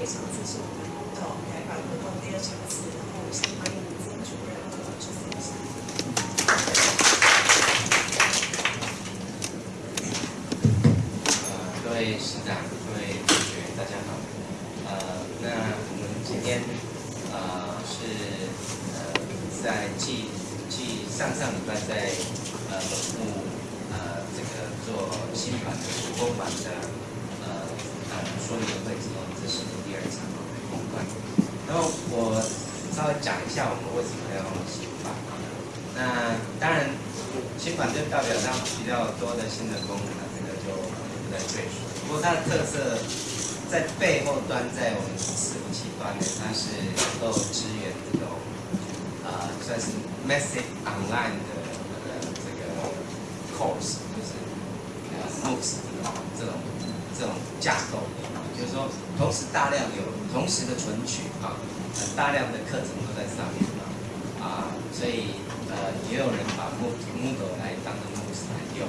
非常支持我们的改版活动第二场次，先欢迎曾主任和执行长。呃，各位师长、各位同学，大家好。呃，那我们今天呃是呃在继继上上礼拜在呃本部呃这个做新版的手工版的呃呃说明会之后，这是第二场公关。然后我稍微讲一下我们为什么要新版。那当然，新版就代表它比较多的新的功能，这个就不再赘述。不过它的特色在背后端，在我们伺服器端呢，它是能够支援这种呃算是 massive online 的呃这个 course，就是呃 MOOCs 这种这种这种架构，就是说同时大量有同时的存取啊，很大量的课程都在上面嘛啊，所以呃也有人把木木头来当成 MOOCs 来用，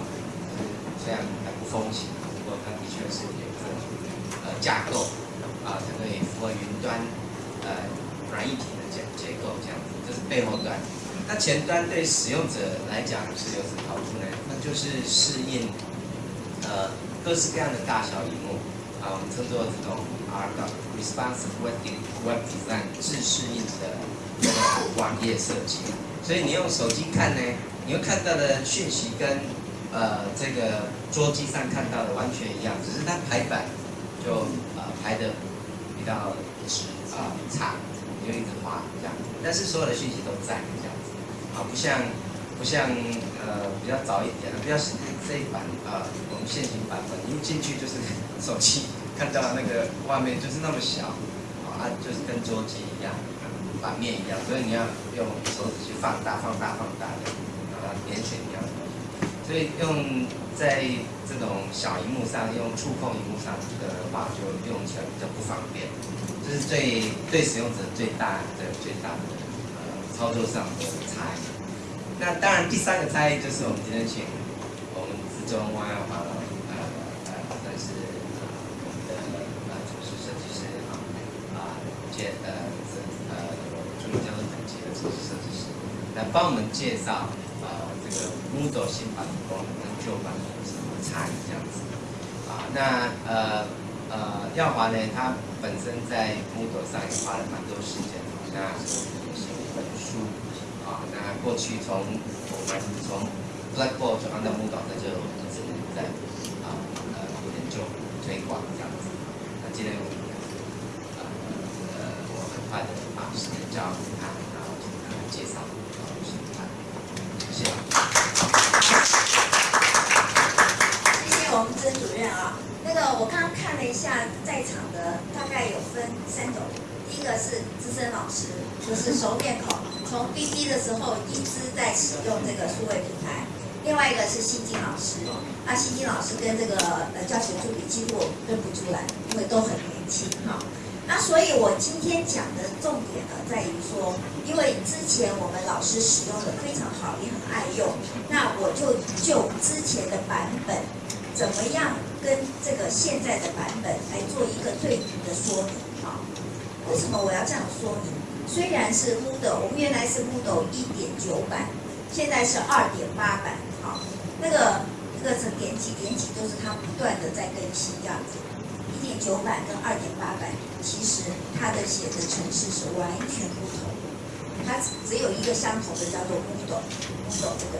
虽然还不风行。它的确是有这种呃架构啊，它可以符合云端呃软硬体的结结构这样子，这是背后端。那前端对使用者来讲是有什么好处呢？那就是适应呃各式各样的大小荧幕啊，我们称作这种 R responsive web web design 自适应的这个网页设计。所以你用手机看呢，你会看到的讯息跟呃，这个桌机上看到的完全一样，只是它排版就呃排的比较直啊差，你就一直滑这样。但是所有的讯息都在这样子，啊不像不像呃比较早一点的，比较这一版啊我们现行版本，一进去就是手机看到那个画面就是那么小，啊就是跟桌机一样，版面一样，所以你要用手指去放大放大放大的，啊点选一样。所以用在这种小荧幕上，用触控荧幕上的话，就用起来比较不方便。这是最对使用者最大的最大的呃操作上的差异。那当然，第三个差异就是我们今天请我们自中万耀华呃呃算是我们的呃主持设计师啊啊介呃是呃助理教授等级的主持设计师来帮我们介绍。呃这个 Moodle 新版的功能跟旧版有什么差异？这样子啊，那呃呃耀华呢，他本身在 Moodle 上也花了蛮多时间，那写一本书啊，那过去从我们从 Blackboard 转换到 Moodle，那就一直在啊呃研究推广这样子。那今天我们呃呃我很快的把时间交给他，然后请他来介绍。谢谢我们曾主任啊。那个我刚刚看了一下在场的，大概有分三种。第一个是资深老师，就是熟面孔，的时候一直在使用这个数位平台。另外一个是新进老师，那新进老师跟这个呃教学助理几乎认不出来，因为都很年轻哈。那所以，我今天讲的重点呢，在于说，因为之前我们老师使用的非常好，也很爱用，那我就就之前的版本，怎么样跟这个现在的版本来做一个对比的说明啊？为什么我要这样说明？虽然是 Moodle，我们原来是 Moodle 一点九版，现在是二点八版，好，那个那个是点几点几，就是它不断的在更新这样子。一点九版跟二点八版，其实它的写的程式是完全不同，它只有一个相同的叫做 Moodle，Moodle 这个。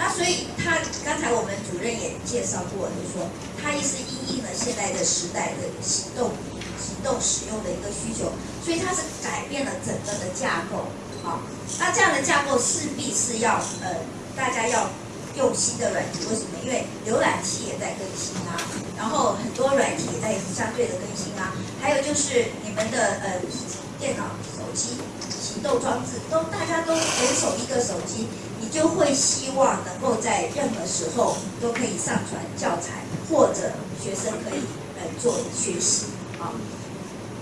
那所以它刚才我们主任也介绍过，就说它也是因应了现在的时代的行动行动使用的一个需求，所以它是改变了整个的架构。好，那这样的架构势必是要呃大家要。用新的软体，为什么？因为浏览器也在更新啊，然后很多软体也在相对的更新啊，还有就是你们的呃电脑、手机、行动装置都大家都人手一个手机，你就会希望能够在任何时候都可以上传教材，或者学生可以呃做学习啊。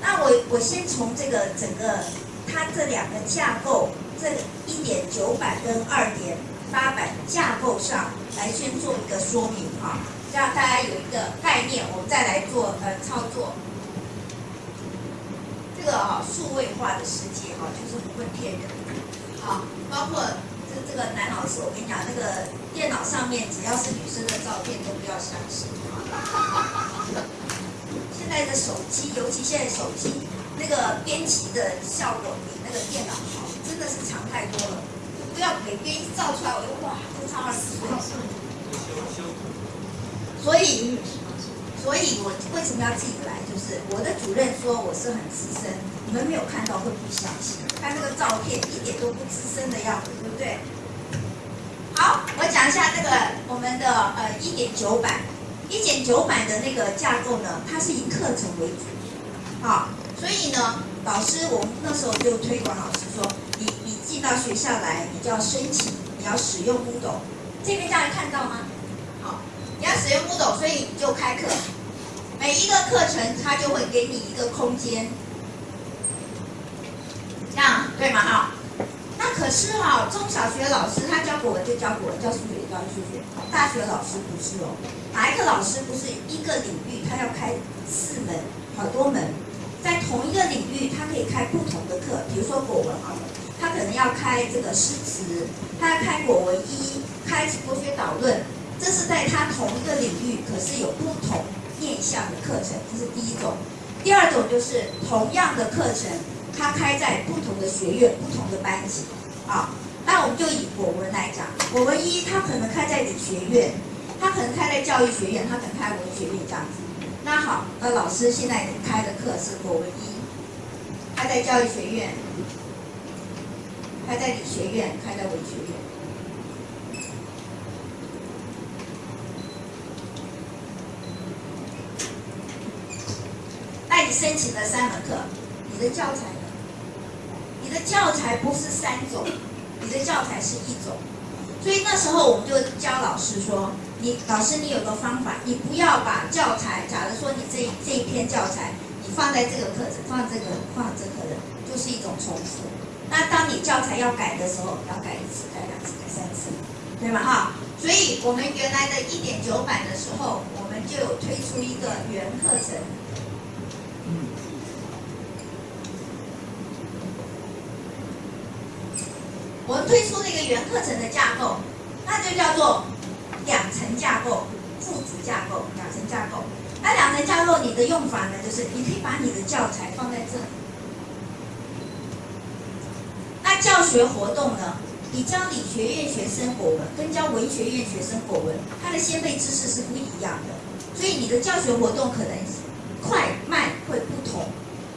那我我先从这个整个它这两个架构，这一点九版跟二点。八版架构上来先做一个说明哈，让大家有一个概念，我们再来做呃操作。这个哈、数位化的世界哈、就是不会骗人的，啊，包括这这个男老师，我跟你讲，那个电脑上面只要是女生的照片都不要相信啊。现在的手机，尤其现在手机那个编辑的效果比那个电脑好，真的是强太多了。不要每编一照出来，我就哇，就差二十岁。所以，所以我为什么要自己来？就是我的主任说我是很资深，你们没有看到会不相信，看那个照片一点都不资深的样子，对不对？好，我讲一下这个我们的呃一点九版，一减九百的那个架构呢，它是以课程为主，好，所以呢，老师我们那时候就推广老师说，你你进到学校来，你就要申请，你要使用 Moodle，这边大家看到吗？好，你要使用 Moodle，所以你就开课，每一个课程它就会给你一个空间，这样对吗？啊？是哈、中小学老师他教国文就教国文，教数学就教数学，大学老师不是哦。哪一个老师不是一个领域他要开四门，好多门，在同一个领域他可以开不同的课，比如说国文好了，他可能要开这个诗词，他要开国文一，开国学导论，这是在他同一个领域，可是有不同面向的课程，这是第一种。第二种就是同样的课程，他开在不同的学院、不同的班级。啊，那我们就以国文来讲，国文一他可能开在理学院，他可能开在教育学院，他可能开文学院这样子。那好，那老师现在开的课是国文一，开在教育学院，开在理学院，开在文学院。那你申请了三门课，你的教材？你的教材不是三种，你的教材是一种。所以那时候我们就教老师说，你老师你有个方法，你不要把教材，假如说你这这一篇教材，你放在这个课程，放这个放这个的，就是一种重复。那当你教材要改的时候，要改一次、改两次、改三次，对吗？哈，所以我们原来的一点九版的时候，我们就有推出一个原课程。我们推出了一个原课程的架构，那就叫做两层架构、副主架构、两层架构。那两层架构你的用法呢，就是你可以把你的教材放在这里。那教学活动呢，你教理学院学生国文跟教文学院学生国文，它的先辈知识是不一样的，所以你的教学活动可能快慢会不同。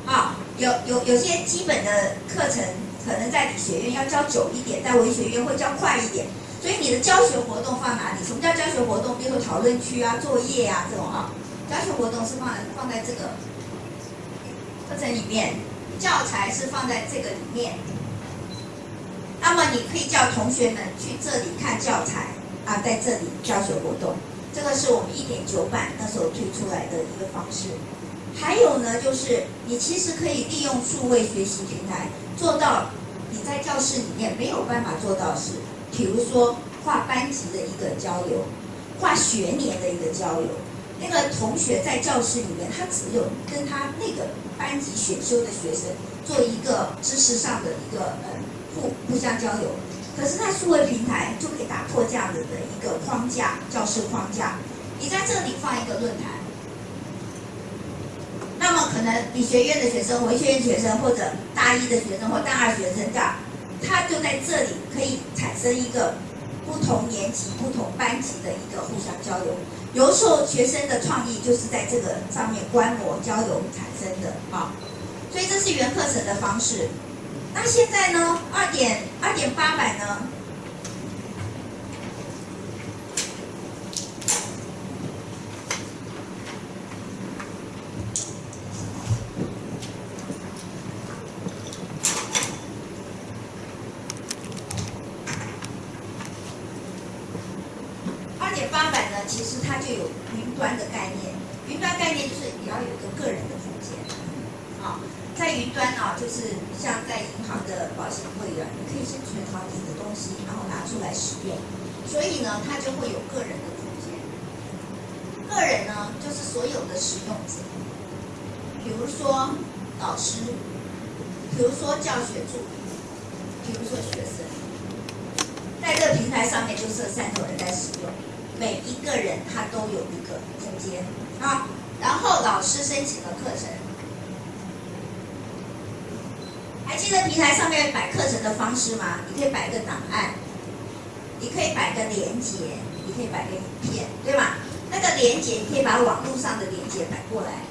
啊，有有有些基本的课程可能在理学院要教久一点，在文学院会教快一点，所以你的教学活动放哪里？什么叫教学活动？比如说讨论区啊、作业啊这种啊，教学活动是放在放在这个课程里面，教材是放在这个里面。那么你可以叫同学们去这里看教材啊，在这里教学活动，这个是我们一点九版那时候推出来的一个方式。还有呢，就是你其实可以利用数位学习平台做到你在教室里面没有办法做到是，比如说跨班级的一个交流，跨学年的一个交流。那个同学在教室里面，他只有跟他那个班级选修的学生做一个知识上的一个呃互互相交流。可是，在数位平台就可以打破这样子的一个框架，教室框架。你在这里放一个论坛。那么可能理学院的学生、文学院学生，或者大一的学生或大二学生这样，他就在这里可以产生一个不同年级、不同班级的一个互相交流。有时候学生的创意就是在这个上面观摩交流产生的啊，所以这是原课程的方式。那现在呢，二点二点八版呢？二点八版呢，其实它就有云端的概念。云端概念就是你要有一个个人的空间，啊，在云端啊，就是像在银行的保险会员，你可以先存好你的东西，然后拿出来使用。所以呢，它就会有个人的空间。个人呢，就是所有的使用者，比如说老师，比如说教学助理，比如说学生，在这个平台上面就设三种人在使用，每一个人他都有一个空间啊。然后老师申请了课程，还记得平台上面摆课程的方式吗？你可以摆个档案，你可以摆个连接，你可以摆个影片，对吧？那个连接你可以把网络上的连接摆过来。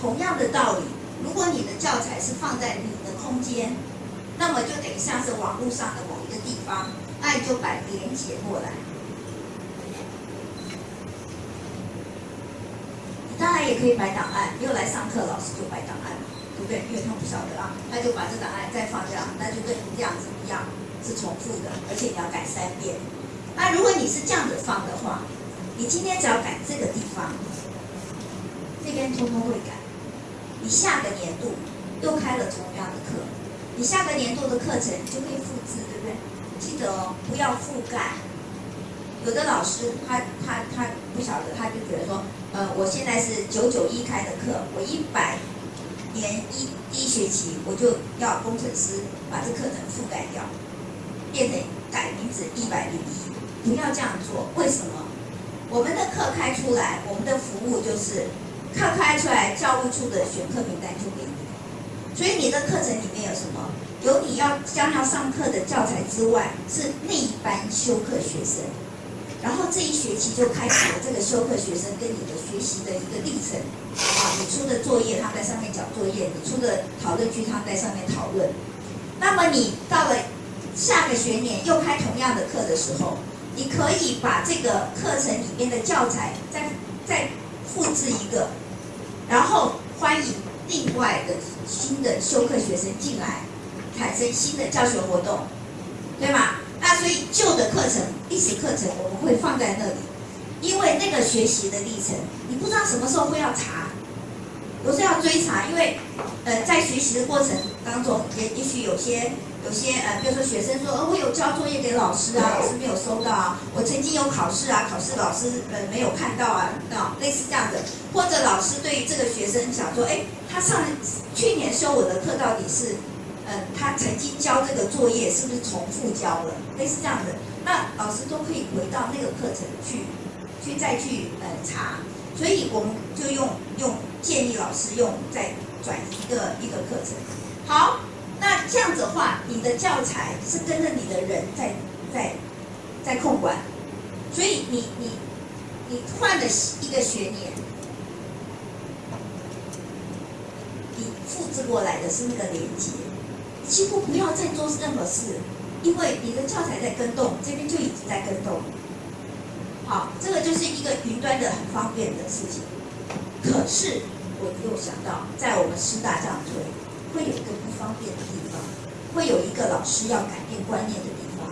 同样的道理，如果你的教材是放在你的空间，那么就等于像是网络上的某一个地方，那你就摆连接过来。你当然也可以摆档案，又来上课，老师就摆档案，对不对？因为他不晓得啊，他就把这档案再放这样，那就跟这样子一样，是重复的，而且你要改三遍。那如果你是这样子放的话，你今天只要改这个地方，这边通通会改。你下个年度又开了同样的课，你下个年度的课程就可以复制，对不对？记得哦，不要覆盖。有的老师他他他不晓得，他就觉得说，呃，我现在是九九一开的课，我一百年一第一学期我就要工程师把这课程覆盖掉，变成改名字一百零一，不要这样做。为什么？我们的课开出来，我们的服务就是课开出来，教务处的选课名单就给你。所以你的课程里面有什么？有你要将要上课的教材之外，是那一班修课学生。然后这一学期就开始了这个修课学生跟你的学习的一个历程。啊，你出的作业他们在上面讲作业，你出的讨论区他们在上面讨论。那么你到了下个学年又开同样的课的时候。你可以把这个课程里面的教材再再复制一个，然后欢迎另外的新的修课学生进来，产生新的教学活动，对吗？那所以旧的课程、历史课程我们会放在那里，因为那个学习的历程，你不知道什么时候会要查，不是要追查，因为呃在学习的过程当中，也也许有些。有些呃，比如说学生说，呃，我有交作业给老师啊，老师没有收到啊。我曾经有考试啊，考试老师呃没有看到啊，啊，类似这样的。或者老师对于这个学生想说，哎，他上去年修我的课到底是，呃，他曾经交这个作业是不是重复交了？类似这样的，那老师都可以回到那个课程去，去再去呃查。所以我们就用用建议老师用再转一个一个课程，好。那这样子的话，你的教材是跟着你的人在在在控管，所以你你你换了一个学年，你复制过来的是那个连接，几乎不要再做任何事，因为你的教材在跟动，这边就已经在跟动。好，这个就是一个云端的很方便的事情。可是我又想到，在我们师大这样推，会有一个不方便的地方。会有一个老师要改变观念的地方，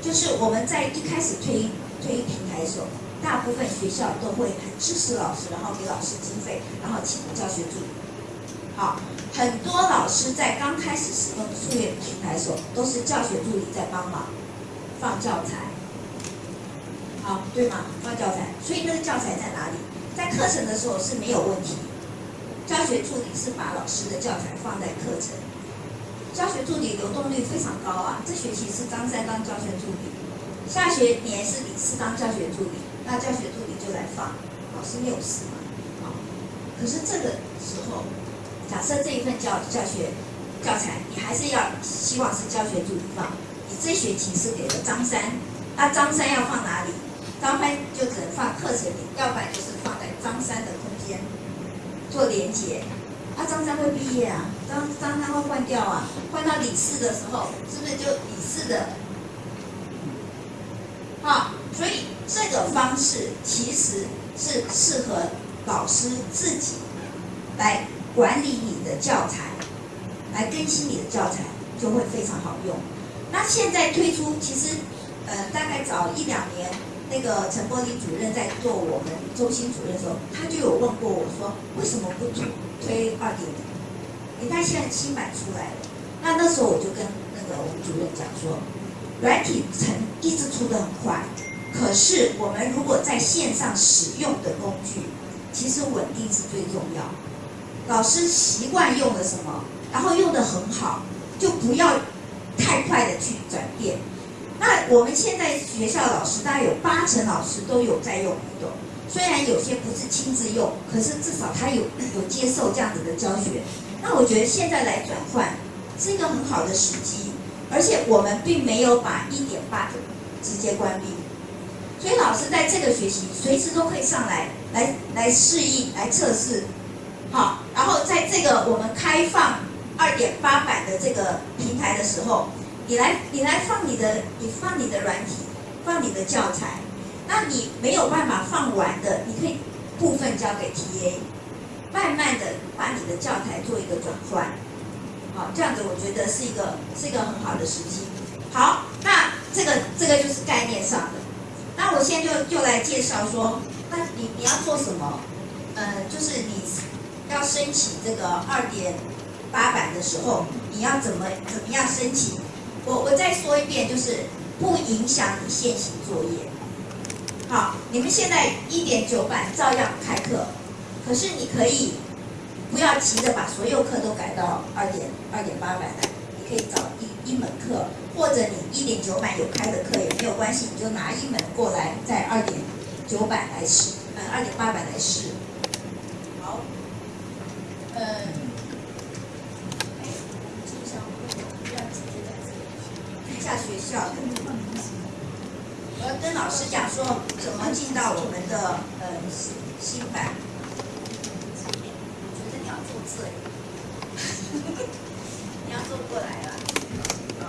就是我们在一开始推推平台的时候，大部分学校都会很支持老师，然后给老师经费，然后请教学助理。好，很多老师在刚开始使用数业平台的时候，都是教学助理在帮忙放教材。好，对吗？放教材，所以那个教材在哪里？在课程的时候是没有问题，教学助理是把老师的教材放在课程。教学助理流动率非常高啊！这学期是张三当教学助理，下学年是李四当教学助理，那教学助理就来放，老师没有事嘛？好，可是这个时候，假设这一份教教学教材，你还是要希望是教学助理放，你这学期是给了张三，那张三要放哪里？张三就只能放课程里，要不然就是放在张三的空间做连接。那张三会毕业啊，张张三会换掉啊，换到李四的时候，是不是就李四的？好，所以这个方式其实是适合老师自己来管理你的教材，来更新你的教材，就会非常好用。那现在推出，其实呃大概早一两年，那个陈柏林主任在做我们中心主任的时候，他就有问过我说，为什么不推？推二点零，你看现在新版出来了，那那时候我就跟那个我们主任讲说，软体层一直出的很快，可是我们如果在线上使用的工具，其实稳定是最重要。老师习惯用的什么，然后用的很好，就不要太快的去转变。那我们现在学校老师大概有八成老师都有在用，虽然有些不是亲自用，可是至少他有 有接受这样子的教学。那我觉得现在来转换是一个很好的时机，而且我们并没有把一点八直接关闭，所以老师在这个学习随时都可以上来来来适应、来测试，好，然后在这个我们开放二点八版的这个平台的时候。你来，你来放你的，你放你的软体，放你的教材。那你没有办法放完的，你可以部分交给 TA，慢慢的把你的教材做一个转换。好，这样子我觉得是一个是一个很好的时机。好，那这个这个就是概念上的。那我现在就就来介绍说，那你你要做什么？呃，就是你要申请这个二点八版的时候，你要怎么怎么样申请？我我再说一遍，就是不影响你现行作业。好，你们现在一点九版照样开课，可是你可以不要急着把所有课都改到二点二点八版来，你可以找一一门课，或者你一点九版有开的课也没有关系，你就拿一门过来在二点九版来试，呃二点八版来试。好，嗯。下学校，我要跟老师讲说怎么进到我们的呃新新版。我觉得你要做字，你要做过来了。好，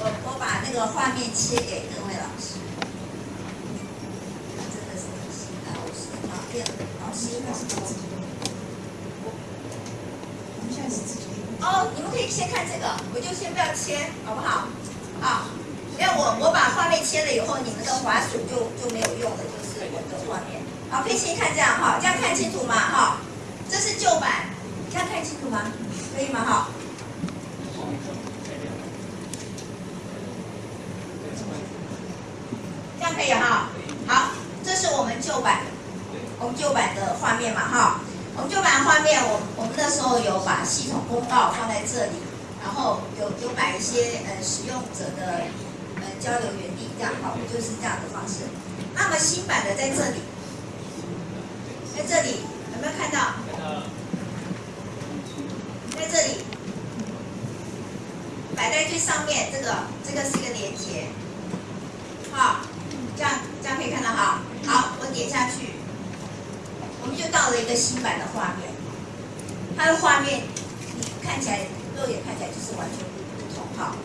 我我把那个画面切给各位老师。真的是很新的，老师啊，变老师好。哦，你们可以先看这个，我就先不要切，好不好？好，因为我我把画面切了以后，你们的滑鼠就就没有用了，就是我的画面。好，可以先看这样哈，这样看清楚吗？哈，这是旧版，这样看清楚吗？可以吗？哈。这样可以哈。好，这是我们旧版，我们旧版的画面嘛哈。我们旧版画面，我我们那时候有把系统公告放在这里，然后有有摆一些呃使用者的呃交流原地，这样好，就是这样的方式。那么新版的在这里，在这里有没有看到？在这里，摆在最上面，这个这个是一个连接，好，这样这样可以看到哈。好，我点下去。我们就到了一个新版的画面，它的画面你看起来肉眼看起来就是完全不同哈。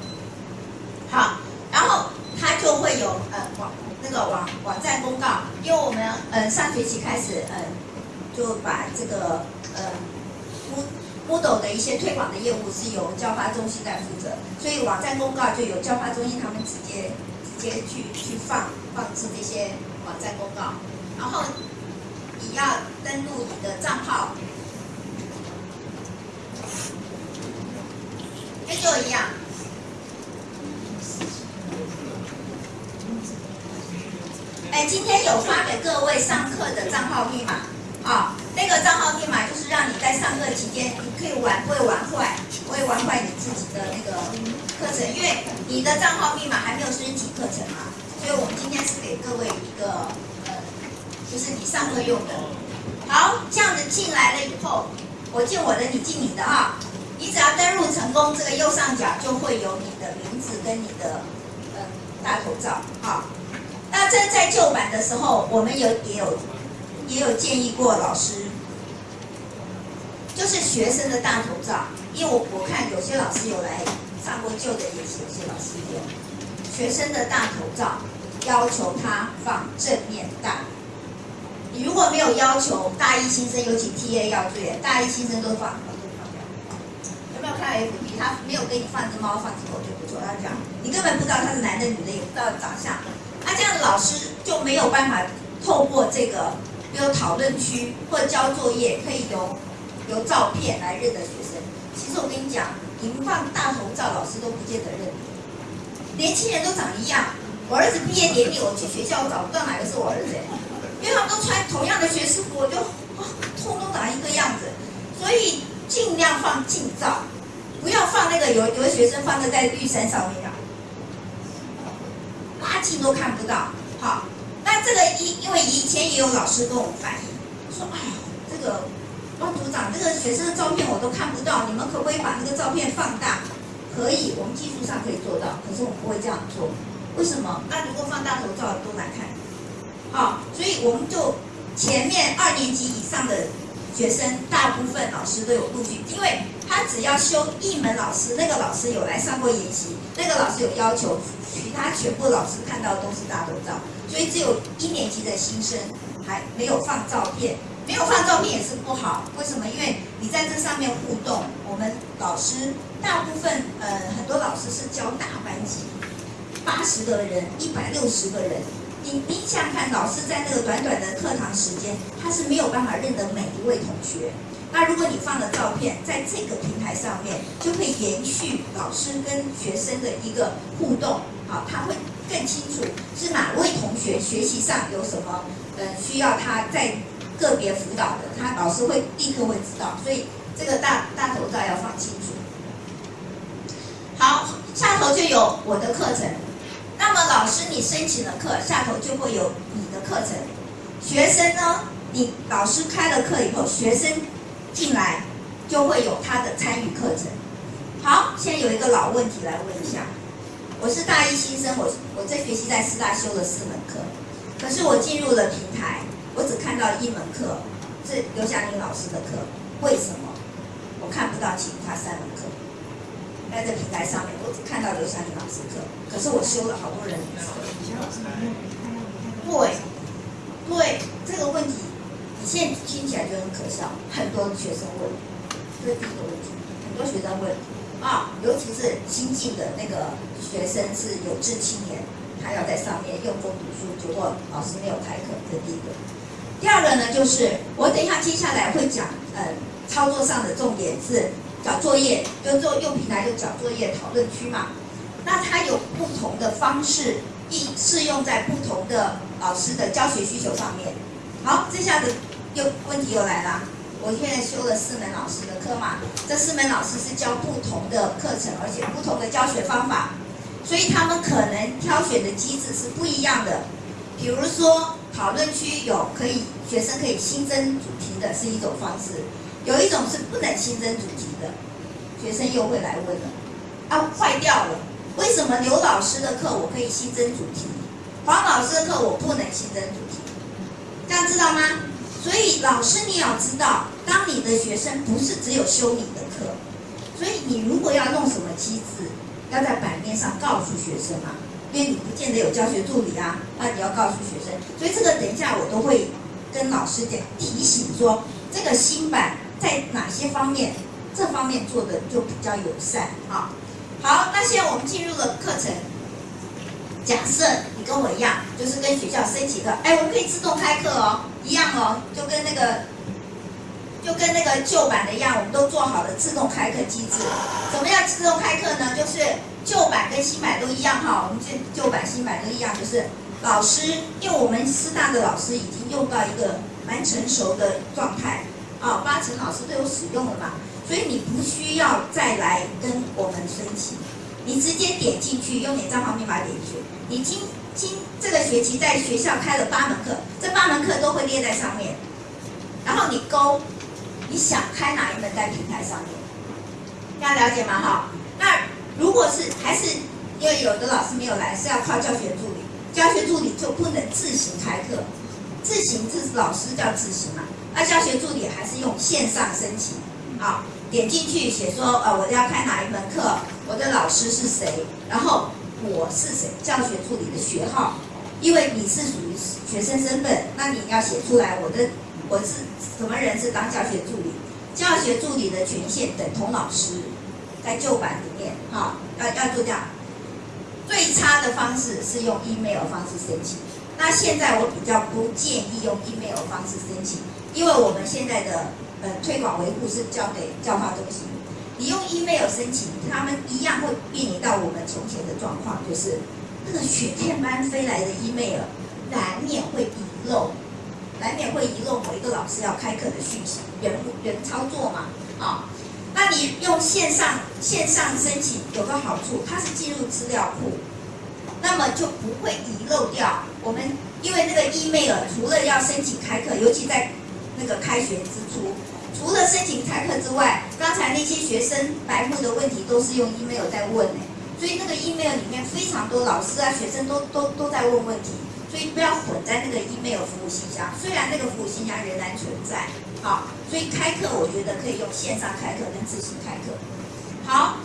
好，然后它就会有呃网那个网网站公告，因为我们呃上学期开始呃就把这个呃 Moodle 的一些推广的业务是由教发中心在负责，所以网站公告就由教发中心他们直接直接去去放放置这些网站公告，然后。你要登录你的账号，一样。哎，今天有发给各位上课的账号密码啊，那个账号密码就是让你在上课期间，你可以玩，不会玩坏，不会玩坏你自己的那个课程，因为你的账号密码还没有申请课程嘛，所以我们今天是给各位一个。呃就是你上课用的，好，这样子进来了以后，我进我的，你进你的啊。你只要登录成功，这个右上角就会有你的名字跟你的呃大头照啊。那这在旧版的时候，我们有也有也有建议过老师，就是学生的大头照，因为我我看有些老师有来上过旧的，也是有些老师有学生的大头照，要求他放正面大。你如果没有要求大一新生，有请 T A 要注意，大一新生都放，都放掉。有没有看 F B？他没有给你放只猫，放只狗就不错。他讲，你根本不知道他是男的女的，也不知道长相。那这样的老师就没有办法透过这个，比如讨论区或交作业，可以由由照片来认得学生。其实我跟你讲，你们放大头照，老师都不见得认。年轻人都长一样。我儿子毕业典礼，我去学校，我找不到哪个是我儿子。因为他们都穿同样的学士服，我就，通通长一个样子，所以尽量放近照，有有的学生放的在绿山上面啊，垃圾都看不到。好，那这个因因为以前也有老师跟我们反映说，哎呀，这个汪组长这个学生的照片我都看不到，你们可不可以把这个照片放大？可以，我们技术上可以做到，可是我们不会这样做。为什么？那如果放大头照多难看。好，所以我们就前面二年级以上的学生，大部分老师都有录取，因为他只要修一门老师，那个老师有来上过研习，那个老师有要求，其他全部老师看到都是大头照，所以只有一年级的新生还没有放照片，没有放照片也是不好。为什么？因为你在这上面互动，我们老师大部分呃很多老师是教大班级，八十个人、一百六十个人。你你想看，老师在那个短短的课堂时间，他是没有办法认得每一位同学。那如果你放了照片在这个平台上面，就会延续老师跟学生的一个互动，好，他会更清楚是哪位同学学习上有什么呃需要他在个别辅导的，他老师会立刻会知道。所以这个大大头照要放清楚。好，下头就有我的课程。那么老师，你申请了课，下头就会有你的课程。学生呢，你老师开了课以后，学生进来就会有他的参与课程。好，现在有一个老问题来问一下，我是大一新生，我我这学期在师大修了四门课，可是我进入了平台，我只看到一门课是刘霞玲老师的课，为什么我看不到其他三门课？在这平台上面，我只看到刘霞玲老师课，可是我修了好多人的课。对，对，这个问题，你现在听起来就很可笑。很多学生问，这是第一个问题，很多学生问啊，尤其是新进的那个学生是有志青年，他要在上面用功读书，结果老师没有开课，这第一个。第二个呢，就是我等一下接下来会讲，呃，操作上的重点是。找作业就做用平台就找作业讨论区嘛，那它有不同的方式，一适用在不同的老师的教学需求上面。好，这下子又问题又来了，我现在修了四门老师的课嘛，这四门老师是教不同的课程，而且不同的教学方法，所以他们可能挑选的机制是不一样的。比如说讨论区有可以学生可以新增主题的是一种方式。有一种是不能新增主题的，学生又会来问了，啊，坏掉了，为什么刘老师的课我可以新增主题，黄老师的课我不能新增主题？这样知道吗？所以老师你要知道，当你的学生不是只有修你的课，所以你如果要弄什么机制，要在版面上告诉学生啊，因为你不见得有教学助理啊，那你要告诉学生，所以这个等一下我都会跟老师讲提醒说，这个新版。在哪些方面，这方面做的就比较友善啊。好，那现在我们进入了课程。假设你跟我一样，就是跟学校申请的，哎，我们可以自动开课哦，一样哦，就跟那个，就跟那个旧版的一样，我们都做好了自动开课机制。怎么样自动开课呢？就是旧版跟新版都一样哈，我们这旧版新版都一样，就是老师，因为我们师大的老师已经用到一个蛮成熟的状态。啊，八成老师都有使用了嘛，所以你不需要再来跟我们申请，你直接点进去，用你账号密码点进去。你今今这个学期在学校开了八门课，这八门课都会列在上面，然后你勾你想开哪一门在平台上面，大家了解吗？哈，那如果是还是因为有的老师没有来，是要靠教学助理，教学助理就不能自行开课，自行是老师叫自行嘛。那教学助理还是用线上申请，好，点进去写说，呃，我要开哪一门课，我的老师是谁，然后我是谁，教学助理的学号，因为你是属于学生身份，那你要写出来，我的我是什么人是当教学助理，教学助理的权限等同老师，在旧版里面，哈，要要做这样，最差的方式是用 email 方式申请，那现在我比较不建议用 email 方式申请。因为我们现在的呃推广维护是交给教化中心，你用 email 申请，他们一样会面临到我们从前的状况，就是那个雪片般飞来的 email，难免会遗漏，难免会遗漏某一个老师要开课的讯息，人人操作嘛，啊，那你用线上线上申请有个好处，它是进入资料库，那么就不会遗漏掉。我们，因为那个 email 除了要申请开课，尤其在那个开学之初，除了申请开课之外，刚才那些学生白目的问题都是用 email 在问呢，所以那个 email 里面非常多老师啊、学生都都都在问问题，所以不要混在那个 email 服务信箱，虽然那个服务信箱仍然存在。好，所以开课我觉得可以用线上开课跟自行开课。好，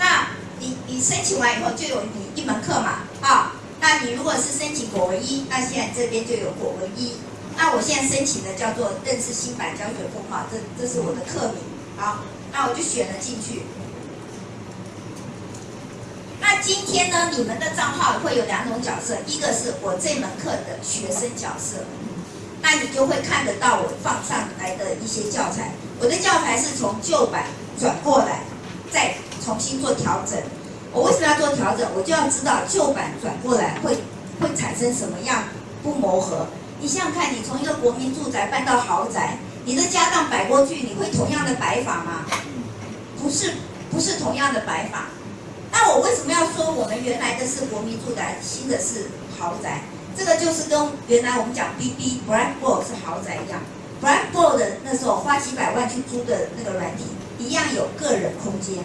那你你申请完以后就有你一门课嘛，啊，那你如果是申请国文一，那现在这边就有国文一。那我现在申请的叫做认识新版教学风貌，这这是我的课名。好，那我就选了进去。那今天呢，你们的账号会有两种角色，一个是我这门课的学生角色。那你就会看得到我放上来的一些教材。我的教材是从旧版转过来，再重新做调整。我为什么要做调整？我就要知道旧版转过来会会产生什么样不磨合。你想想看，你从一个国民住宅搬到豪宅，你的家当摆过去，你会同样的摆法吗？不是，不是同样的摆法。那我为什么要说我们原来的是国民住宅，新的是豪宅？这个就是跟原来我们讲 B B Blackboard 是豪宅一样，Blackboard 那时候花几百万去租的那个软体，一样有个人空间。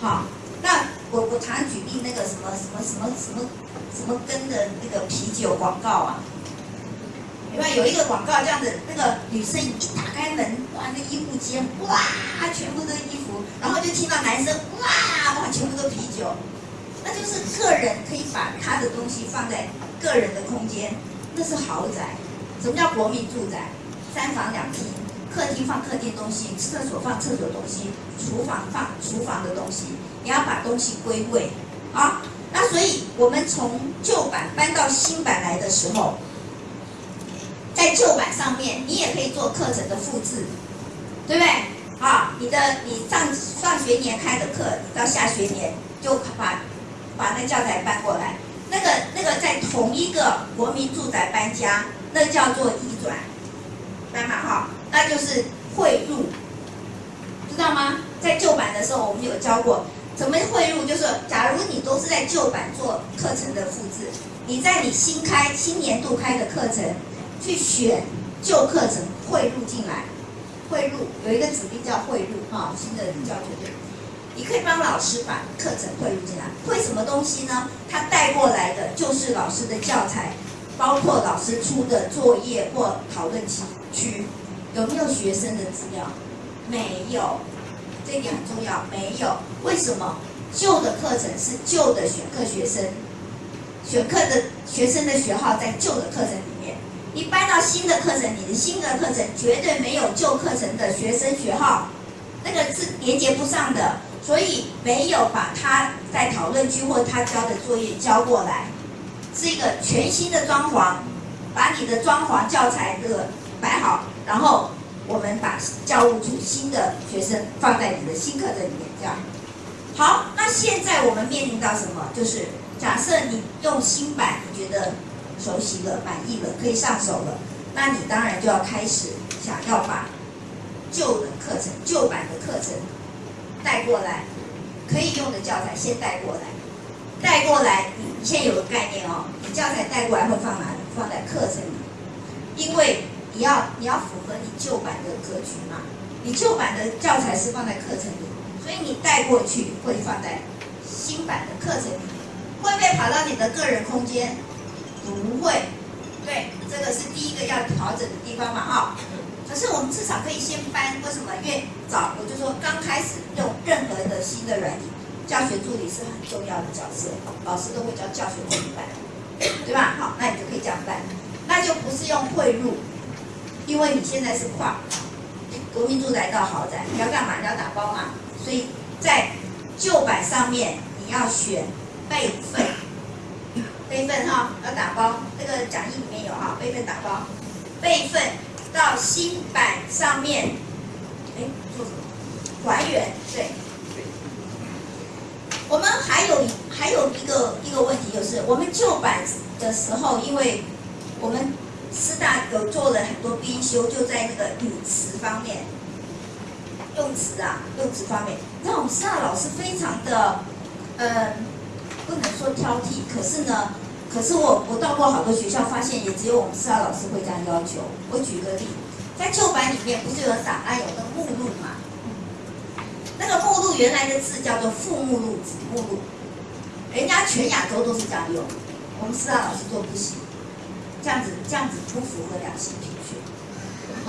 好，那我我常举例那个什么什么什么什么什么跟的那个啤酒广告啊，因为有一个广告这样子，那个女生一打开门，哇，那衣服间哇，全部都衣服，然后就听到男生哇哇，全部都啤酒，那就是个人可以把他的东西放在。个人的空间，那是豪宅。什么叫国民住宅？三房两厅，客厅放客厅东西，厕所放厕所东西，厨房放厨房的东西。你要把东西归位啊。那所以我们从旧版搬到新版来的时候，在旧版上面，你也可以做课程的复制，对不对？啊，你的你上上学年开的课，你到下学年就把把那教材搬过来。那个那个在同一个国民住宅搬家，那叫做移转，明白哈？那就是汇入，知道吗？在旧版的时候我们有教过怎么汇入，就是假如你都是在旧版做课程的复制，你在你新开新年度开的课程去选旧课程汇入进来，汇入有一个指令叫汇入哈，新的教学。你可以帮老师把课程汇入进来，汇什么东西呢？他带过来的就是老师的教材，包括老师出的作业或讨论区，有没有学生的资料？没有，这一点很重要，没有。为什么？旧的课程是旧的选课学生，选课的学生的学号在旧的课程里你搬到新的课程，你的新的课程绝对没有旧课程的学生学号，那个是连接不上的。所以没有把他在讨论区或他交的作业交过来，是一个全新的装潢，把你的装潢教材的摆好，然后我们把教务处新的学生放在你的新课程里面，这样。好，那现在我们面临到什么？就是假设你用新版，你觉得熟悉了、满意了、可以上手了，那你当然就要开始想要把旧的课程、旧版的课程。带过来可以用的教材先带过来，带过来，你你现在有个概念哦，你教材带过来会放哪里？放在课程里，因为你要你要符合你旧版的格局嘛，你旧版的教材是放在课程里，所以你带过去会放在新版的课程里，会不会跑到你的个人空间？不会，对，这个是第一个要调整的地方嘛，哈。可是我们至少可以先搬，为什么？因为早我就说刚开始用任何的新的软体，教学助理是很重要的角色，老师都会教教学助理办，对吧？好，那你就可以这样办，那就不是用汇入，因为你现在是跨国民住宅到豪宅，你要干嘛？你要打包嘛，所以在旧版上面你要选备份，备份哈要打包，那个讲义里面有哈，备份打包，备份。到新版上面，哎，做什么？还原，对。我们还有还有一个一个问题，就是我们旧版的时候，因为我们师大有做了很多编修，就在那个语词方面。用词啊，用词方面，你知道我们师大老师非常的，呃，不能说挑剔，可是呢，可是我我到过好多学校，发现也只有我们师大老师会这样要求。我举个例，在旧版里面不是有档案有个目录嘛？那个目录原来的字叫做副目录、子目录，人家全亚洲都是这样用，我们师大老师说不行，这样子这样子不符合两性平权，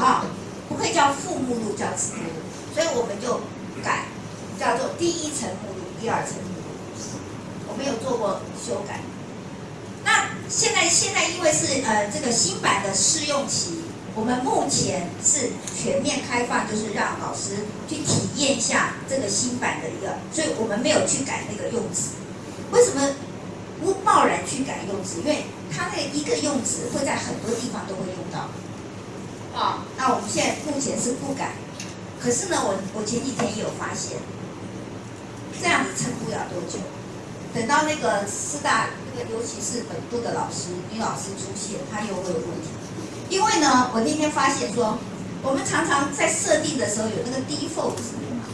啊，不可以叫副目录，叫子目录，所以我们就改，叫做第一层目录、第二层目录，我没有做过修改。那现在现在因为是呃这个新版的试用期，我们目前是全面开放，就是让老师去体验一下这个新版的一个，所以我们没有去改那个用词。为什么不贸然去改用词？因为它那一个用词会在很多地方都会用到。啊，那我们现在目前是不改，可是呢，我我前几天也有发现，这样子撑不了多久。等到那个师大那个，尤其是本部的老师、女老师出现，他又会有问题。因为呢，我那天发现说，我们常常在设定的时候有那个 default 值嘛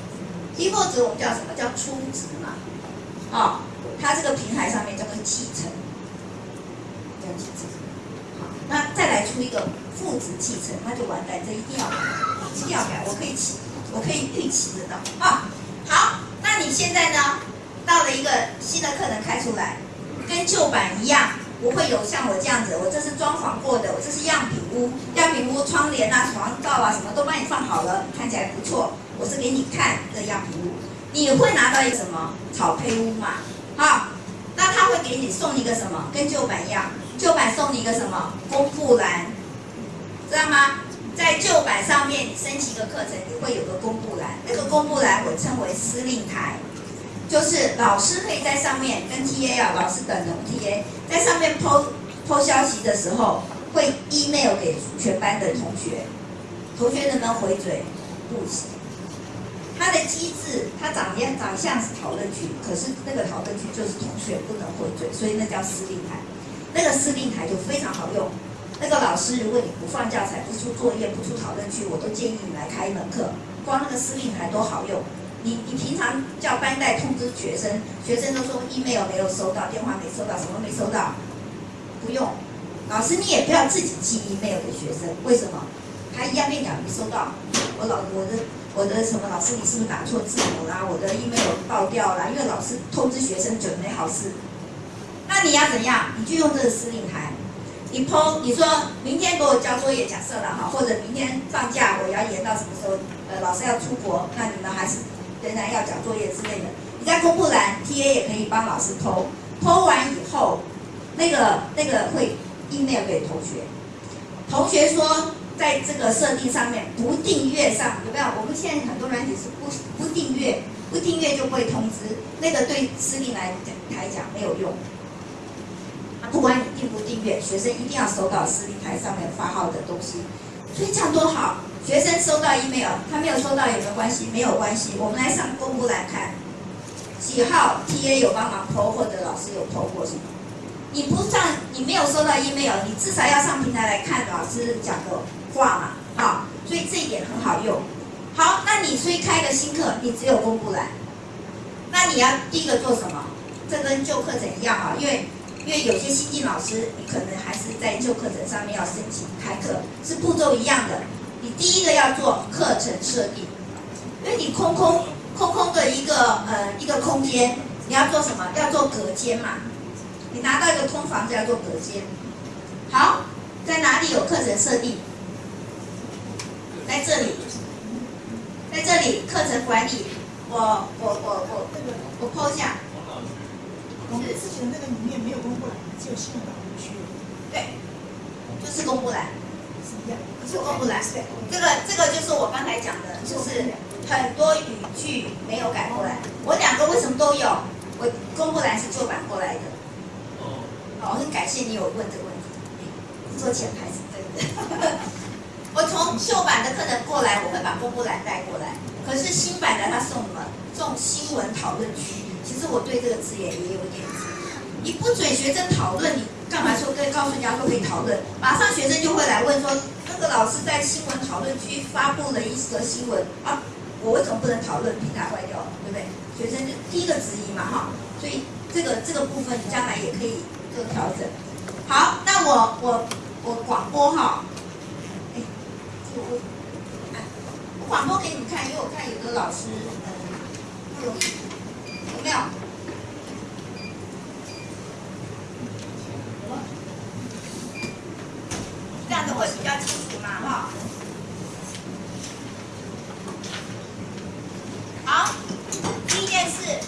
，default 值我们叫什么叫初值嘛？啊、它这个平台上面叫做继承，叫继承。那再来出一个负值继承，那就完蛋，这一定要改，一定要改。我可以期，我可以预期得到啊。好，那你现在呢？到了一个新的课程开出来，跟旧版一样，不会有像我这样子，我这是装潢过的，我这是样品屋，样品屋窗帘啊、床罩啊什么都帮你放好了，看起来不错。我是给你看这样品屋，你会拿到一个什么草胚屋嘛？好，那他会给你送一个什么？跟旧版一样，旧版送你一个什么公布栏，知道吗？在旧版上面，你升级一个课程，你会有个公布栏，那个公布栏我称为司令台。就是老师可以在上面跟 TA 啊，老师等同 TA，在上面 PO PO 消息的时候，会 email 给全班的同学，同学能不能回嘴？不行。它的机制，它长样长相是讨论区，可是那个讨论区就是同学不能回嘴，所以那叫司令台。那个司令台就非常好用。那个老师，如果你不放教材、不出作业、不出讨论区，我都建议你来开一门课，光那个司令台多好用。你你平常叫班代通知学生，学生都说 email 没有收到，电话没收到，什么没收到，不用。老师你也不要自己寄 email 给学生，为什么？他一样跟你讲没收到。我老我的我的什么老师，你是不是打错字母啦？我的 email 爆掉了，因为老师通知学生准没好事。那你要怎样？你就用这个司令台，你 PO 你说明天给我交作业，假设了哈，或者明天放假我要延到什么时候？呃，老师要出国，那你们还是。仍然要讲作业之类的，你在公布栏 TA 也可以帮老师偷，偷完以后，那个那个会 email 给同学，同学说在这个设定上面不订阅上有没有？我们现在很多软体是不不订阅，不订阅就不会通知，那个对司令来讲台讲没有用。不管你订不订阅，学生一定要收到司令台上面发号的东西，所以这样多好。学生收到 email，他没有收到有没有关系？没有关系。我们来上公布栏看，几号 TA 有帮忙 PO 或者老师有 PO 过什么？你不上，你没有收到 email，你至少要上平台来看老师讲的话嘛，好，所以这一点很好用。好，那你所以开个新课，你只有公布栏，那你要第一个做什么？这跟旧课程一样啊，因为因为有些新进老师，你可能还是在旧课程上面要申请开课，是步骤一样的。第一个要做课程设定，因为你空空空空的一个呃一个空间，你要做什么？要做隔间嘛。你拿到一个空房子要做隔间。好，在哪里有课程设定？在这里，在这里课程管理，我我我我我抛下。我们之前那个里面没有公布栏，只有新闻导入区，对，就是公布栏。是一样。是公布栏，对，这个这个就是我刚才讲的，就是很多语句没有改过来。我两个为什么都有？我公布栏是旧版过来的。哦。好，我很感谢你有问这个问题。做前排是对的。我从旧版的课程过来，我会把公布栏带过来。可是新版的他送什么？送新闻讨论区。其实我对这个字眼也有点你不准学生讨论，你干嘛说跟告诉人家说可以讨论？马上学生就会来问说。那个老师在新闻讨论区发布了一则新闻啊，我为什么不能讨论平台坏掉了，对不对？学生就第一个质疑嘛，哈，所以这个这个部分你将来也可以做调整。好，那我我我广播哈，哎，我，我广播给你们看，因为我看有的老师嗯不容易，有没有？这样子会比较清楚嘛，哈。好，第一件事，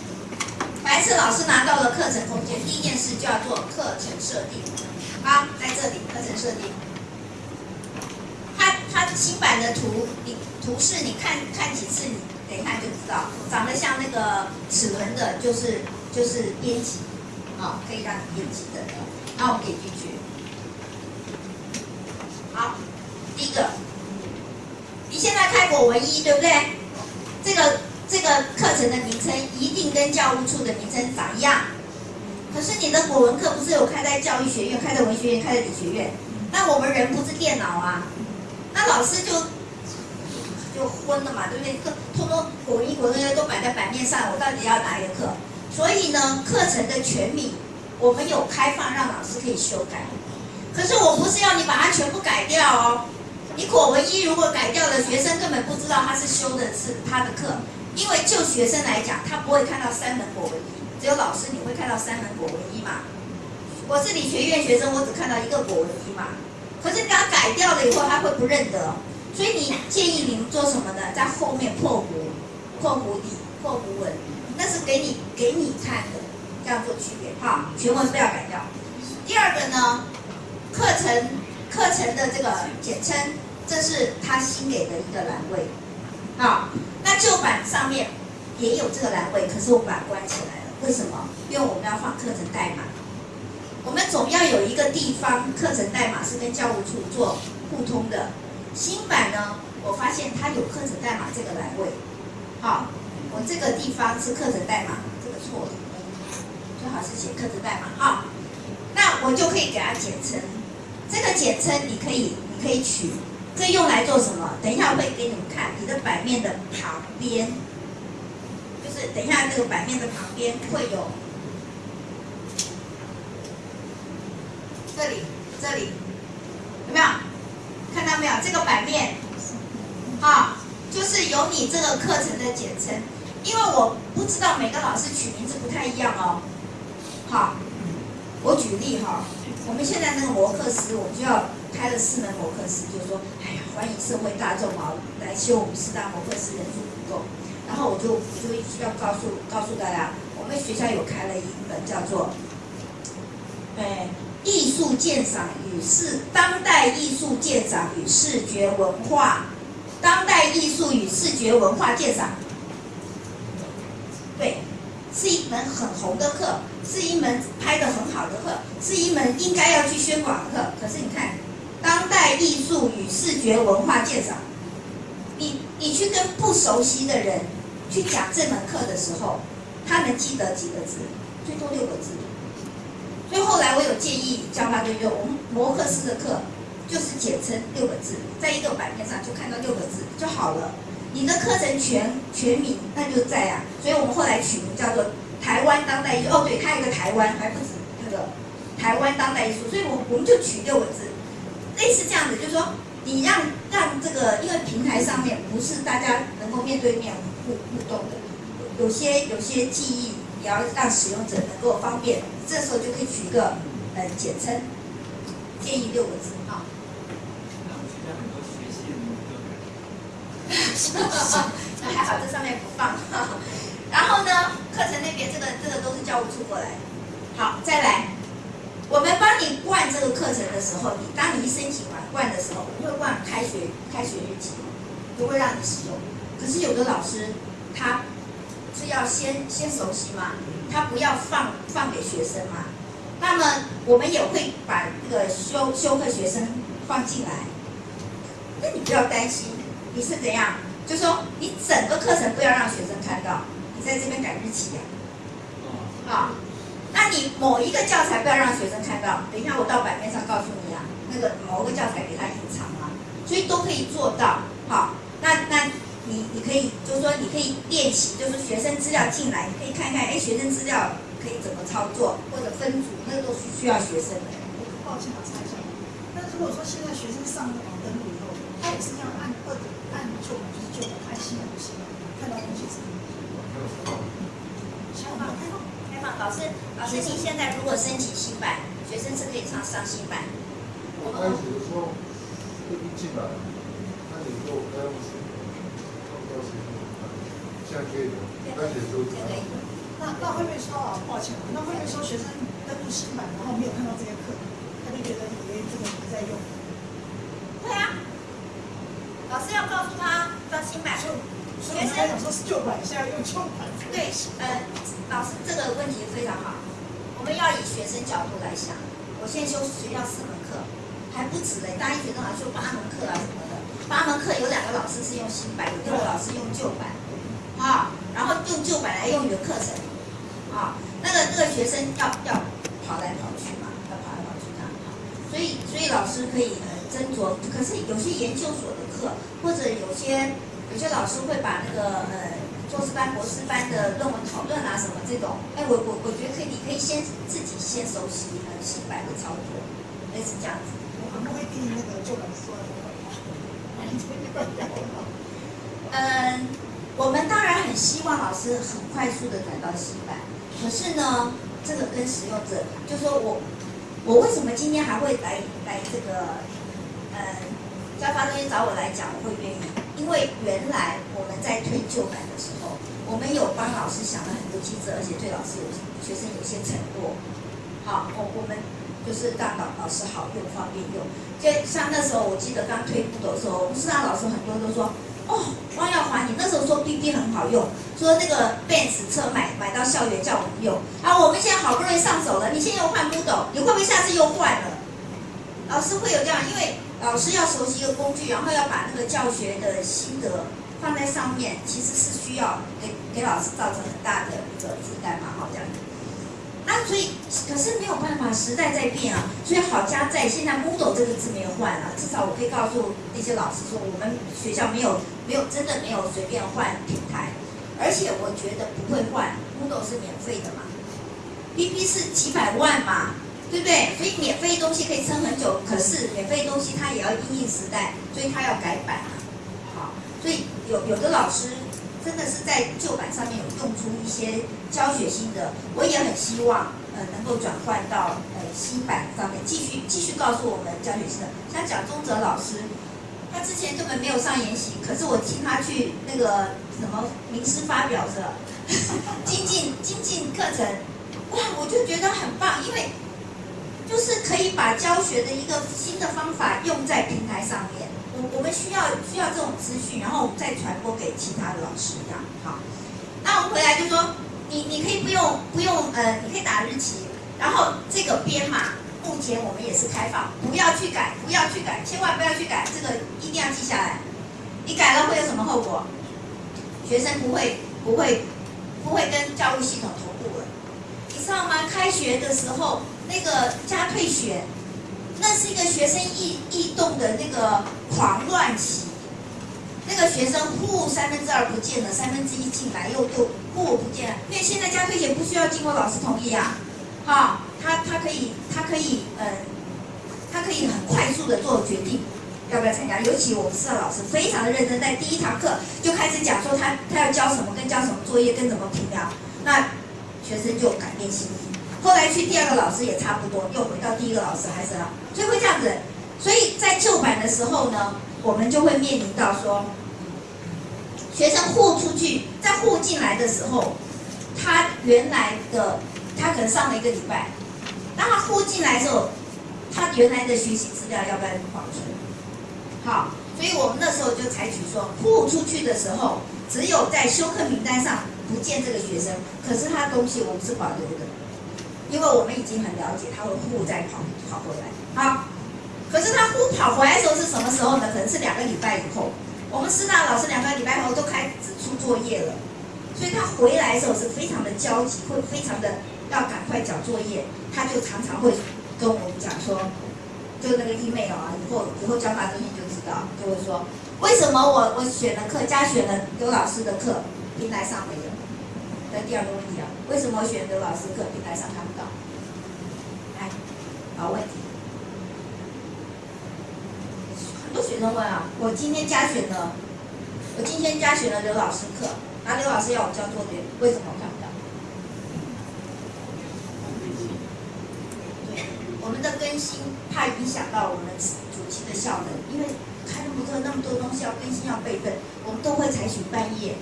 还是老师拿到了课程空间，第一件事就要做课程设定。好，在这里课程设定，它它新版的图，你图示你看看几次，你等一下就知道，长得像那个齿轮的，就是就是编辑，啊，可以让你编辑的。那我们可以进去。好，第一个，你现在开国文一对不对？这个这个课程的名称一定跟教务处的名称长一样。可是你的国文课不是有开在教育学院、开在文学院、开在理学院？那我们人不是电脑啊，那老师就就昏了嘛，对不对？课通通国文一、国文二都摆在版面上，我到底要哪一个课？所以呢，课程的全名我们有开放让老师可以修改。可是我不是要你把它全部改掉哦。你国文一如果改掉了，学生根本不知道他是修的是他的课，因为就学生来讲，他不会看到三门国文一。只有老师你会看到三门国文一嘛？我是理学院学生，我只看到一个国文一嘛。可是你把它改掉了以后，他会不认得。所以你建议你们做什么呢？在后面破弧、破弧底、破弧文，那是给你给你看的，这样做区别哈。全文不要改掉。第二个呢，课程课程的这个简称，这是他新给的一个栏位。好，那旧版上面也有这个栏位，可是我把它关起来了。为什么？因为我们要放课程代码，我们总要有一个地方课程代码是跟教务处做互通的。新版呢，我发现它有课程代码这个栏位，好，我这个地方是课程代码，这个错的，最好是写课程代码哈。那我就可以给它简称，这个简称你可以你可以取，这用来做什么？等一下会给你们看，你的版面的旁边。就是等一下，这个版面的旁边会有，这里这里有没有看到没有？这个版面，啊，就是有你这个课程的简称，因为我不知道每个老师取名字不太一样哦。好，我举例哈，我们现在那个摩克斯，我就要开了四门模课师，就是说，哎呀，欢迎社会大众啊来修我们四大模课师，人数不够。然后我就我就要告诉告诉大家，我们学校有开了一本叫做，哎，艺术鉴赏与视当代艺术鉴赏与视觉文化，当代艺术与视觉文化鉴赏，对，是一门很红的课，是一门拍的很好的课，是一门应该要去宣广的课。可是你看，当代艺术与视觉文化鉴赏，你你去跟不熟悉的人。去讲这门课的时候，他能记得几个字？最多六个字。所以后来我有建议教他，就用我们摩克斯的课，就是简称六个字，在一个版面上就看到六个字就好了。你的课程全全名那就在啊，所以我们后来取名叫做台湾当代艺。哦，对，它有个台湾，还不止那个台湾当代艺术，所以我我们就取六个字，类似这样子，就是说你让让这个，因为平台上面不是大家能够面对面。互互动的，有些有些记忆也要让使用者能够方便，这时候就可以取一个呃简称，建议六个字啊。那 还好，这上面不放。然后呢，课程那边这个这个都是教务处过来。好，再来，我们帮你灌这个课程的时候，你当你一申请完灌的时候，我们会灌开学开学日期，不会让你使用。可是有的老师，他是要先先熟悉嘛，他不要放放给学生嘛。那么我们也会把这个修修课学生放进来。那你不要担心，你是怎样？就说你整个课程不要让学生看到，你在这边改日期呀。啊，那你某一个教材不要让学生看到，等一下我到版面上告诉你啊，那个某个教材给他隐藏啊，所以都可以做到。好，那那。你你可以就是说你可以练习，就是学生资料进来，你可以看看，哎，学生资料可以怎么操作，或者分组，那都是需要学生的。抱歉，我插一下。那如果说现在学生上网登录以后，他也是这样按二的按旧版就是旧版，按新版不行，看到东西是开放开放开放，老师老师，你现在如果申请新版，学生是可以上上新版。我开始的时候都一进来，那你说我该用什么？用到什么？现在可以了，开始都可以。那那会不会说啊？抱歉，那会不会说学生登录新版，然后没有看到这些课，他就觉得以为这个不在用？对啊，老师要告诉他上新版。所以我们刚讲说是旧版，现在用旧版。对，呃，老师这个问题非常好，我们要以学生角度来想。我现在修学校四门课，还不止嘞，大一学生好像修八门课啊什么的。八门课有两个老师是用新版，有六个老师用旧版，啊，然后用旧版来用你的课程，啊，那个那个学生要要跑来跑去嘛，要跑来跑去这样，所以所以老师可以呃斟酌，可是有些研究所的课，或者有些。有些老师会把那个呃硕士班、博士班的论文讨论啊什么这种，哎，我我我觉得可以，你可以先自己先熟悉呃新版的操作，类似这样子。我们不会定那个旧版说的嗯，我们当然很希望老师很快速的转到新版，可是呢，这个跟使用者，就说我我为什么今天还会来来这个呃。教发中心找我来讲，我会愿意，因为原来我们在推旧版的时候，我们有帮老师想了很多机制，而且对老师有学生有些承诺。好，我我们就是让老老师好用、方便用。就像那时候，我记得刚推步的时候，我们师大老师很多都说：“哦，汪耀华，你那时候说 B B 很好用，说那个 Benz 车买买到校园叫我们用，啊，我们现在好不容易上手了，你现在又换 Model，你会不会下次又换了？”老师会有这样，因为。老师要熟悉一个工具，然后要把那个教学的心得放在上面，其实是需要给给老师造成很大的一个负担嘛，好这样。那所以，可是没有办法，时代在变啊。所以好家在现在 Moodle 这个字没有换啊，至少我可以告诉那些老师说，我们学校没有没有真的没有随便换平台，而且我觉得不会换，Moodle 是免费的嘛 P P 是几百万嘛。对不对？所以免费东西可以撑很久，可是免费东西它也要因应时代，所以它要改版啊。好，所以有有的老师真的是在旧版上面有用出一些教学心得，我也很希望呃能够转换到呃新版上面，继续继续告诉我们教学心得。像蒋宗泽老师，他之前根本没有上研习，可是我听他去那个什么名师发表的精进精进课程，哇，我就觉得很棒，因为。就是可以把教学的一个新的方法用在平台上面，我我们需要需要这种资讯，然后我们再传播给其他的老师，这样好。那我们回来就说，你你可以不用不用呃，你可以打日期，然后这个编码目前我们也是开放，不要去改，不要去改，千万不要去改，这个一定要记下来。你改了会有什么后果？学生不会不会不会跟教育系统同步了，你知道吗？开学的时候。那个加退学，那是一个学生异异动的那个狂乱期。那个学生呼三分之二不见了，三分之一进来又又呼不见了。因为现在加退学不需要经过老师同意啊，哈，他他可以他可以嗯，他可以很快速的做决定要不要参加。尤其我们四个老师非常的认真，在第一堂课就开始讲说他他要教什么，跟教什么作业，跟怎么评量，那学生就改变心意。后来去第二个老师也差不多，又回到第一个老师还是老，所以会这样子。所以在旧版的时候呢，我们就会面临到说，学生互出去，在互进来的时候，他原来的他可能上了一个礼拜，当他互进来的时候，他原来的学习资料要不要保存？好，所以我们那时候就采取说，互出去的时候，只有在休课名单上不见这个学生，可是他的东西我们是保留的。因为我们已经很了解他会呼再跑跑回来，好，可是他呼跑回来的时候是什么时候呢？可能是两个礼拜以后。我们师大老师两个礼拜后都开始出作业了，所以他回来的时候是非常的焦急，会非常的要赶快交作业。他就常常会跟我们讲说，就那个 email 啊，以后以后教法中心就知道，就会说，为什么我我选的课加选了刘老师的课，平台上没有有？那第二个问题啊，为什么我选刘老师课，平台上看不到？来，好问题。很多学生问啊，我今天加选了，我今天加选了刘老师课，然后刘老师要我交作业，为什么我看不到？对，我们的更新怕影响到我们主题的效能，因为开那么多那么多东西要更新要备份，我们都会采取半夜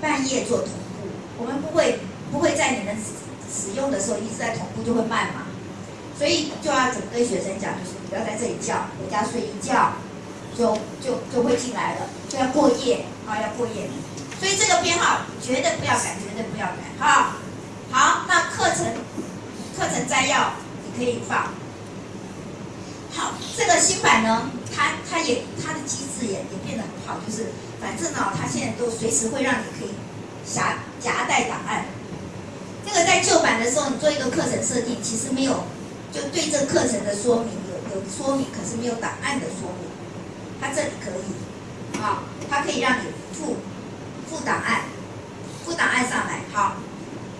半夜做同步，我们不会不会在你们使用的时候一直在同步就会慢嘛，所以就要怎么跟学生讲，就是不要在这里叫，回家睡一觉，就就就会进来了，就要过夜啊，要过夜，所以这个编号绝对不要改，绝对不要改哈。好，那课程课程摘要你可以放。好，这个新版呢，它它也它的机制也也变得很好，就是反正呢，它现在都随时会让你可以夹夹带档案。这个在旧版的时候，你做一个课程设定，其实没有就对这课程的说明有有说明，可是没有档案的说明。它这里可以，啊，它可以让你附附档案，附档案上来。好，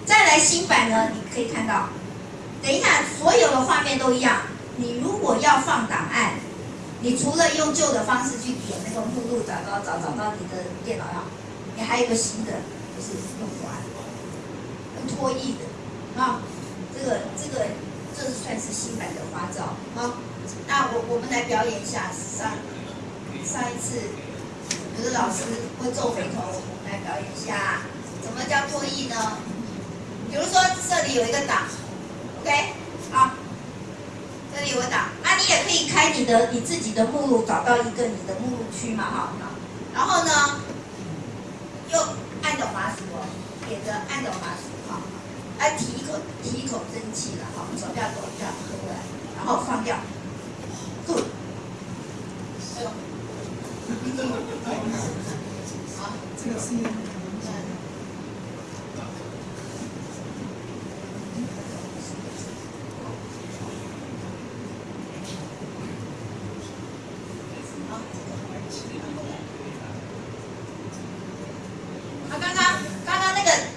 再来新版呢，你可以看到，等一下所有的画面都一样。你如果要放档案，你除了用旧的方式去点那个目录，找到找找到你的电脑上，你还有个新的，就是用完，用拖译的，啊，这个这个这是算是新版的花招，好，那我我们来表演一下上上一次有的老师会皱眉头，我们来表演一下，怎么叫拖译呢？比如说这里有一个档，OK，好。这里有个档，那你也可以开你的你自己的目录，找到一个你的目录区嘛，哈，然后呢，又按着滑鼠，点着按着滑鼠，哈，来提一口提一口蒸汽了，哈，手不要抖，这样喝过来，然后放掉，good，哎呦，好，这个是。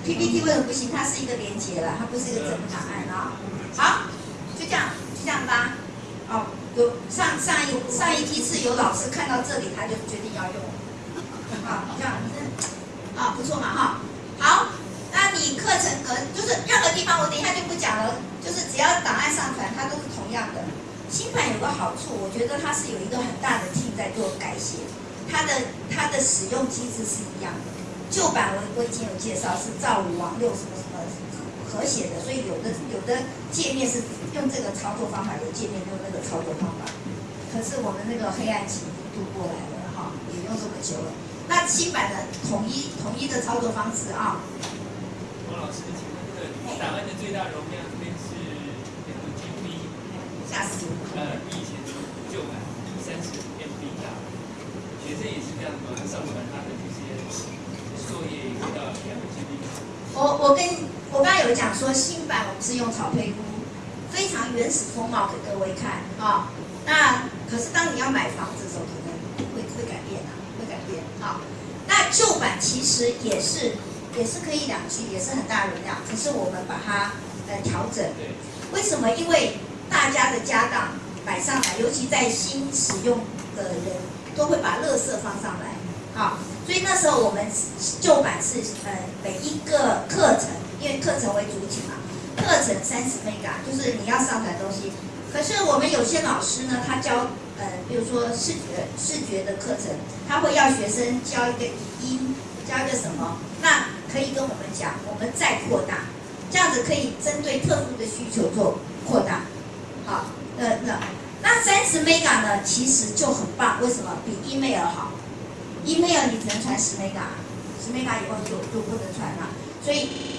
PPT 为什么不行？它是一个连接了，它不是一个整个档案啊。好，就这样，就这样吧。哦，有上上一上一批次有老师看到这里，他就决定要用。好，这样，啊，不错嘛哈。好，那你课程可能就是任何地方，我等一下就不讲了，就是只要档案上传，它都是同样的。新版有个好处，我觉得它是有一个很大的 team 在做改写，它的它的使用机制是一样的。旧版我我已经有介绍，是赵五王六什么什么和谐的，所以有的有的界面是用这个操作方法，有界面用那个操作方法。可是我们那个黑暗期度过来了哈，也用这么久了。那新版的统一统一的操作方式啊。王老师，请问这个档案的最大容量这边是两个 GB，吓死我呃，比以前的旧版三十 MB 大。学生也是这样吗？上传他的这些。我我跟我刚刚有讲说新版我们是用草配屋，非常原始风貌给各位看啊。那可是当你要买房子的时候，可能会会改变啊，会改变啊。那旧版其实也是也是可以两居也是很大容量，只是我们把它呃调整。为什么？因为大家的家当摆上来，尤其在新使用的人，都会把垃圾放上来。好，所以那时候我们旧版是呃每一个课程，因为课程为主体嘛，课程三十 mega，就是你要上传东西。可是我们有些老师呢，他教呃，比如说视觉视觉的课程，他会要学生教一个语音，教一个什么，那可以跟我们讲，我们再扩大，这样子可以针对特殊的需求做扩大。好，那那那三十 mega 呢，其实就很棒，为什么？比 email 好。email 你只能传十 mega，十 mega 以后就就不能传了，所以。